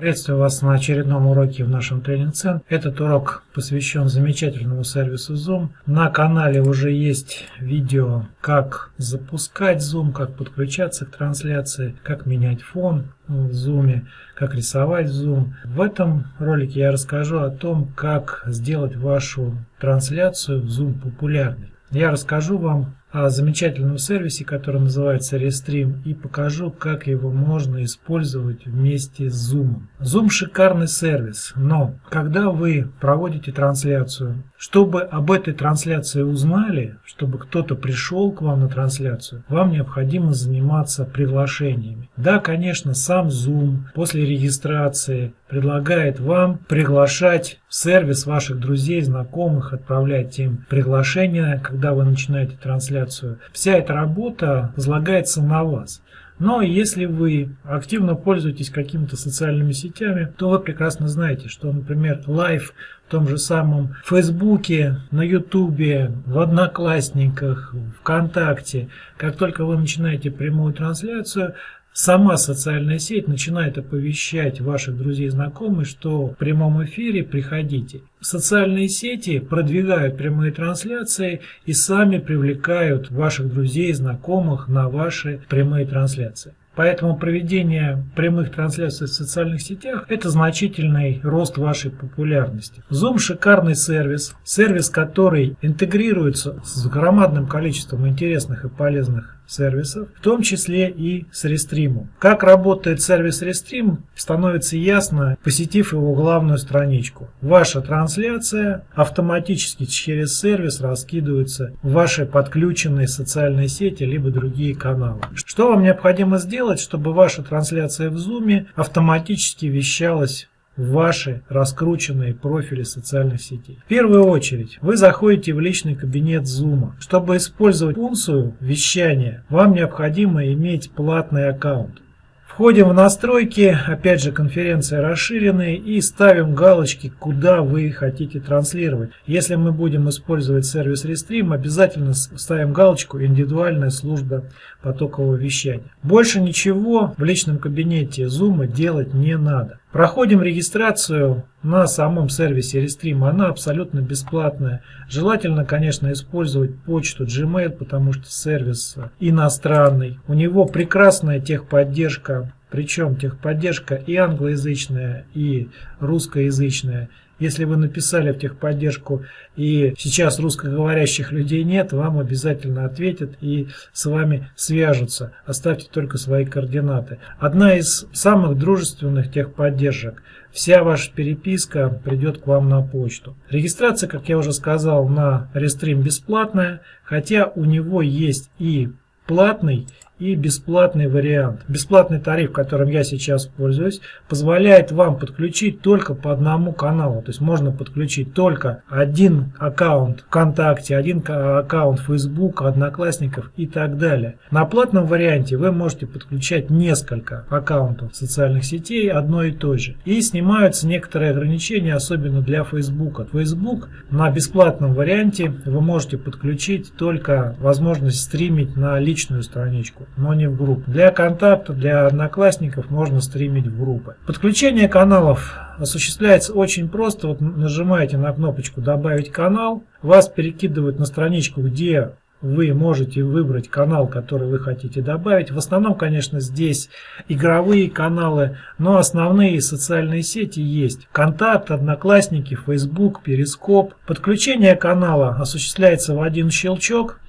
Приветствую вас на очередном уроке в нашем тренинг-центре. Этот урок посвящен замечательному сервису Zoom. На канале уже есть видео, как запускать Zoom, как подключаться к трансляции, как менять фон в Zoom, как рисовать Zoom. В этом ролике я расскажу о том, как сделать вашу трансляцию в Zoom популярной. Я расскажу вам о замечательном сервисе, который называется Restream, и покажу, как его можно использовать вместе с Zoom. Zoom шикарный сервис, но когда вы проводите трансляцию, чтобы об этой трансляции узнали, чтобы кто-то пришел к вам на трансляцию, вам необходимо заниматься приглашениями. Да, конечно, сам Zoom после регистрации предлагает вам приглашать в сервис ваших друзей, знакомых, отправлять им приглашения, когда вы начинаете трансляцию трансляцию. Вся эта работа возлагается на вас. Но если вы активно пользуетесь какими-то социальными сетями, то вы прекрасно знаете, что, например, live в том же самом Фейсбуке, на Ютубе, в Одноклассниках, ВКонтакте, как только вы начинаете прямую трансляцию, Сама социальная сеть начинает оповещать ваших друзей и знакомых, что в прямом эфире приходите. Социальные сети продвигают прямые трансляции и сами привлекают ваших друзей и знакомых на ваши прямые трансляции. Поэтому проведение прямых трансляций в социальных сетях – это значительный рост вашей популярности. Zoom – шикарный сервис, сервис, который интегрируется с громадным количеством интересных и полезных сервисов, в том числе и с Restream. Как работает сервис Restream, становится ясно, посетив его главную страничку. Ваша трансляция автоматически через сервис раскидывается в ваши подключенные социальные сети либо другие каналы. Что вам необходимо сделать, чтобы ваша трансляция в Zoom автоматически вещалась в ваши раскрученные профили социальных сетей. В первую очередь вы заходите в личный кабинет Zoom. Чтобы использовать функцию вещания, вам необходимо иметь платный аккаунт. Входим в настройки, опять же конференция расширенные и ставим галочки, куда вы хотите транслировать. Если мы будем использовать сервис Restream, обязательно ставим галочку «Индивидуальная служба потокового вещания». Больше ничего в личном кабинете Zoom делать не надо. Проходим регистрацию на самом сервисе Restream, она абсолютно бесплатная. Желательно, конечно, использовать почту Gmail, потому что сервис иностранный. У него прекрасная техподдержка, причем техподдержка и англоязычная, и русскоязычная. Если вы написали в техподдержку и сейчас русскоговорящих людей нет, вам обязательно ответят и с вами свяжутся. Оставьте только свои координаты. Одна из самых дружественных техподдержек. Вся ваша переписка придет к вам на почту. Регистрация, как я уже сказал, на Restream бесплатная, хотя у него есть и платный и бесплатный вариант. Бесплатный тариф, которым я сейчас пользуюсь, позволяет вам подключить только по одному каналу. То есть можно подключить только один аккаунт ВКонтакте, один аккаунт Facebook, Одноклассников и так далее. На платном варианте вы можете подключать несколько аккаунтов социальных сетей одной и той же. И снимаются некоторые ограничения, особенно для Facebook. Facebook на бесплатном варианте вы можете подключить только возможность стримить на личную страничку но не в группу. Для контакта, для одноклассников можно стримить в группы. Подключение каналов осуществляется очень просто. Вот нажимаете на кнопочку «Добавить канал», вас перекидывают на страничку, где вы можете выбрать канал, который вы хотите добавить. В основном, конечно, здесь игровые каналы, но основные социальные сети есть. Контакт, Одноклассники, Facebook, Перископ. Подключение канала осуществляется в один щелчок.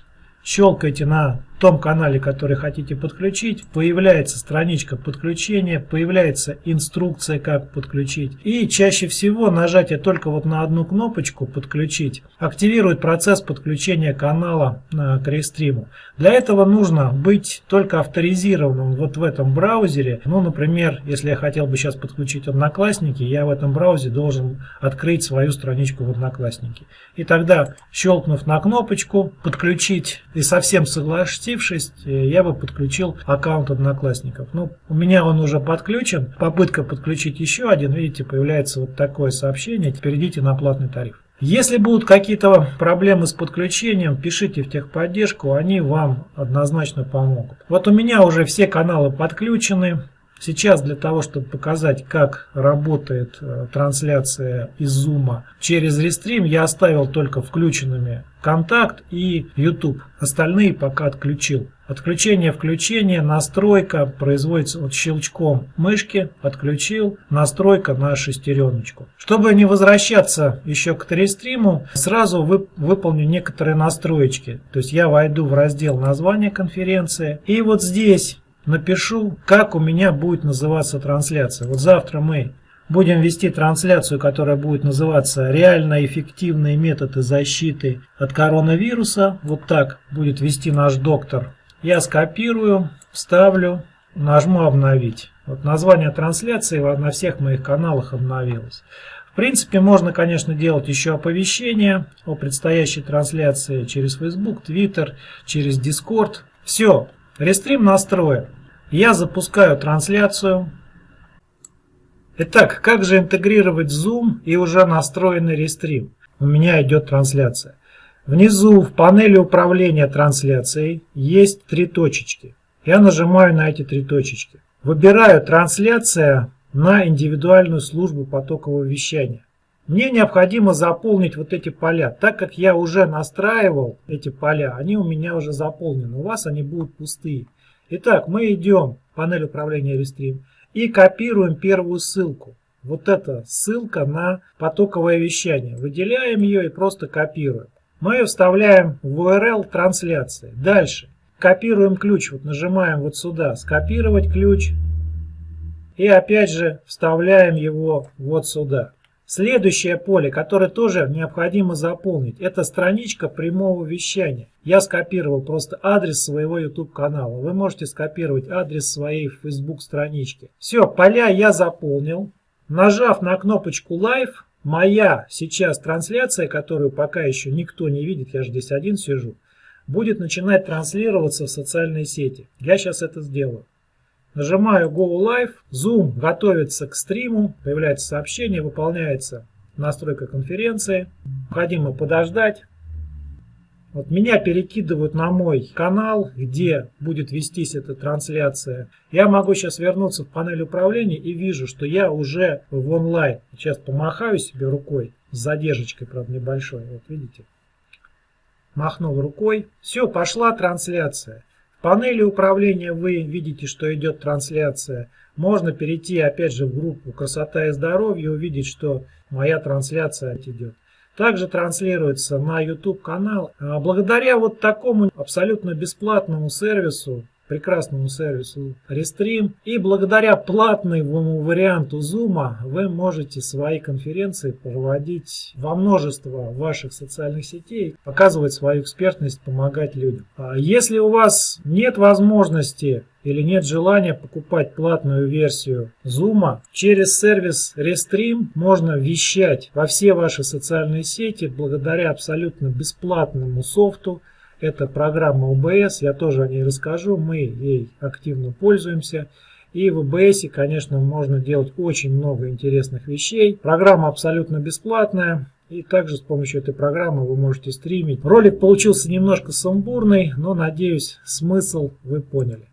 Щелкайте на том канале, который хотите подключить, появляется страничка подключения, появляется инструкция, как подключить. И чаще всего нажатие только вот на одну кнопочку «Подключить» активирует процесс подключения канала к рестриму. Для этого нужно быть только авторизированным вот в этом браузере. Ну, например, если я хотел бы сейчас подключить Одноклассники, я в этом браузере должен открыть свою страничку в Одноклассники. И тогда, щелкнув на кнопочку «Подключить» и совсем согласившись, э, я бы подключил аккаунт Одноклассников. Ну, у меня он уже подключен. Попытка подключить еще один, видите, появляется вот такое сообщение. Теперь идите на платный тариф. Если будут какие-то проблемы с подключением, пишите в техподдержку, они вам однозначно помогут. Вот у меня уже все каналы подключены. Сейчас для того, чтобы показать, как работает э, трансляция из Zoom через Restream, я оставил только включенными контакт и YouTube. Остальные пока отключил. Отключение, включение, настройка производится вот щелчком мышки, отключил, настройка на шестереночку. Чтобы не возвращаться еще к Рестриму, сразу вы, выполню некоторые настроечки. То есть я войду в раздел названия конференции и вот здесь напишу, как у меня будет называться трансляция. Вот завтра мы будем вести трансляцию, которая будет называться «Реально эффективные методы защиты от коронавируса». Вот так будет вести наш доктор. Я скопирую, вставлю, нажму «Обновить». Вот название трансляции на всех моих каналах обновилось. В принципе, можно, конечно, делать еще оповещения о предстоящей трансляции через Facebook, Twitter, через Discord. Все, Рестрим настроен. Я запускаю трансляцию. Итак, как же интегрировать Zoom и уже настроенный рестрим? У меня идет трансляция. Внизу в панели управления трансляцией есть три точечки. Я нажимаю на эти три точечки. Выбираю трансляция на индивидуальную службу потокового вещания. Мне необходимо заполнить вот эти поля. Так как я уже настраивал эти поля, они у меня уже заполнены. У вас они будут пустые. Итак, мы идем в панель управления Restream и копируем первую ссылку. Вот эта ссылка на потоковое вещание. Выделяем ее и просто копируем. Мы ее вставляем в URL трансляции. Дальше. Копируем ключ. Вот нажимаем вот сюда. Скопировать ключ. И опять же вставляем его вот сюда. Следующее поле, которое тоже необходимо заполнить, это страничка прямого вещания. Я скопировал просто адрес своего YouTube канала. Вы можете скопировать адрес своей Facebook странички. Все, поля я заполнил. Нажав на кнопочку Live, моя сейчас трансляция, которую пока еще никто не видит, я же здесь один сижу, будет начинать транслироваться в социальные сети. Я сейчас это сделаю. Нажимаю Go Live, Zoom готовится к стриму, появляется сообщение, выполняется настройка конференции. Необходимо подождать. Вот меня перекидывают на мой канал, где будет вестись эта трансляция. Я могу сейчас вернуться в панель управления и вижу, что я уже в онлайн. Сейчас помахаю себе рукой с задержкой, правда, небольшой. Вот видите? Махнул рукой. Все, пошла трансляция панели управления вы видите, что идет трансляция. Можно перейти опять же в группу «Красота и здоровье» и увидеть, что моя трансляция идет. Также транслируется на YouTube канал. А благодаря вот такому абсолютно бесплатному сервису прекрасному сервису Restream. И благодаря платному варианту Zoom вы можете свои конференции проводить во множество ваших социальных сетей, показывать свою экспертность, помогать людям. А если у вас нет возможности или нет желания покупать платную версию Zoom, через сервис Restream можно вещать во все ваши социальные сети благодаря абсолютно бесплатному софту, это программа OBS, я тоже о ней расскажу, мы ей активно пользуемся. И в OBS, конечно, можно делать очень много интересных вещей. Программа абсолютно бесплатная. И также с помощью этой программы вы можете стримить. Ролик получился немножко сумбурный, но надеюсь смысл вы поняли.